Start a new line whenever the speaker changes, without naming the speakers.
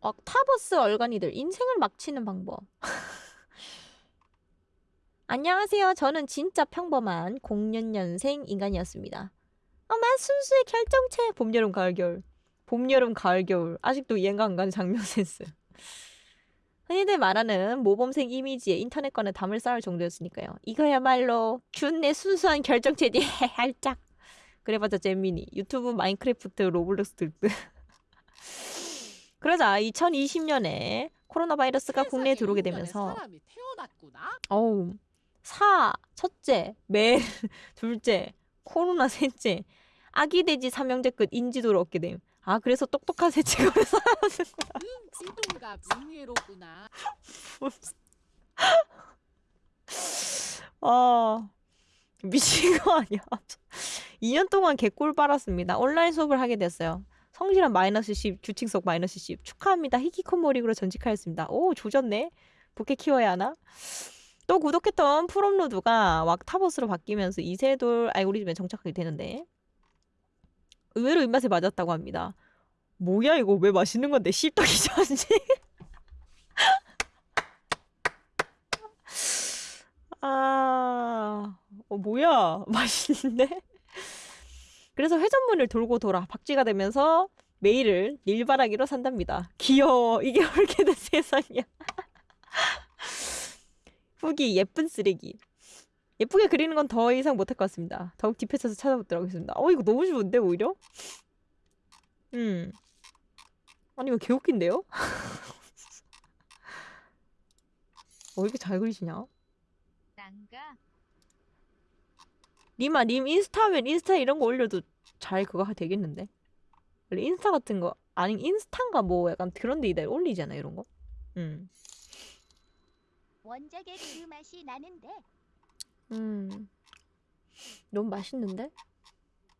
옥타버스 얼간이들 인생을 막 치는 방법. 안녕하세요. 저는 진짜 평범한 06년생 인간이었습니다. 어마 순수의 결정체 봄 여름 가을 겨울 봄 여름 가을 겨울 아직도 이해가 안 가는 장면 센스. 흔히들 말하는 모범생 이미지에 인터넷과 담을 쌓을 정도였으니까요. 이거야말로 균의 순수한 결정체지 할짝. 그래봤자 잼미니 유튜브 마인크래프트 로블록스 등등. 그러자 2020년에 코로나 바이러스가 국내에 들어오게 되면서. 어우 사 첫째 매 둘째 코로나 셋째 아기 돼지 삼형제 끝 인지도를 얻게 됨. 아 그래서 똑똑한 셋째가 왜 살아났을까?
응, 지동가 징예로구나.
아 미친 거 아니야? 2년 동안 개꿀 빨았습니다. 온라인 수업을 하게 됐어요. 성실한 마이너스 10, 규칙속 마이너스 10. 축하합니다. 히키코모릭으로 전직하였습니다. 오, 조졌네. 부캐 키워야 하나? 또 구독했던 프롬로드가 왁타버스로 바뀌면서 이세돌 알고리즘에 정착하게 되는데 의외로 입맛에 맞았다고 합니다. 뭐야 이거 왜 맛있는 건데 씹덕이 좋은지 아 어, 뭐야 맛있는데 그래서 회전문을 돌고 돌아 박쥐가 되면서 메일을 일바라기로 산답니다. 귀여워. 이게 옳게 된 세상이야. 후기 예쁜 쓰레기. 예쁘게 그리는 건 더 이상 못할 것 같습니다. 더욱 딥해져서 찾아보도록 하겠습니다. 어 이거 너무 좋은데 오히려? 음. 아니 이거 개웃긴데요? 어 이렇게 잘 그리시냐?
난가
님아 님 인스타면 인스타 이런 거 올려도 잘 그거 하- 되겠는데? 원래 인스타 같은 거 아니 인스타인가 뭐 약간 그런 데에다 올리잖아 이런 거. 음.
원작의 그 맛이 나는데
음. 너무 맛있는데?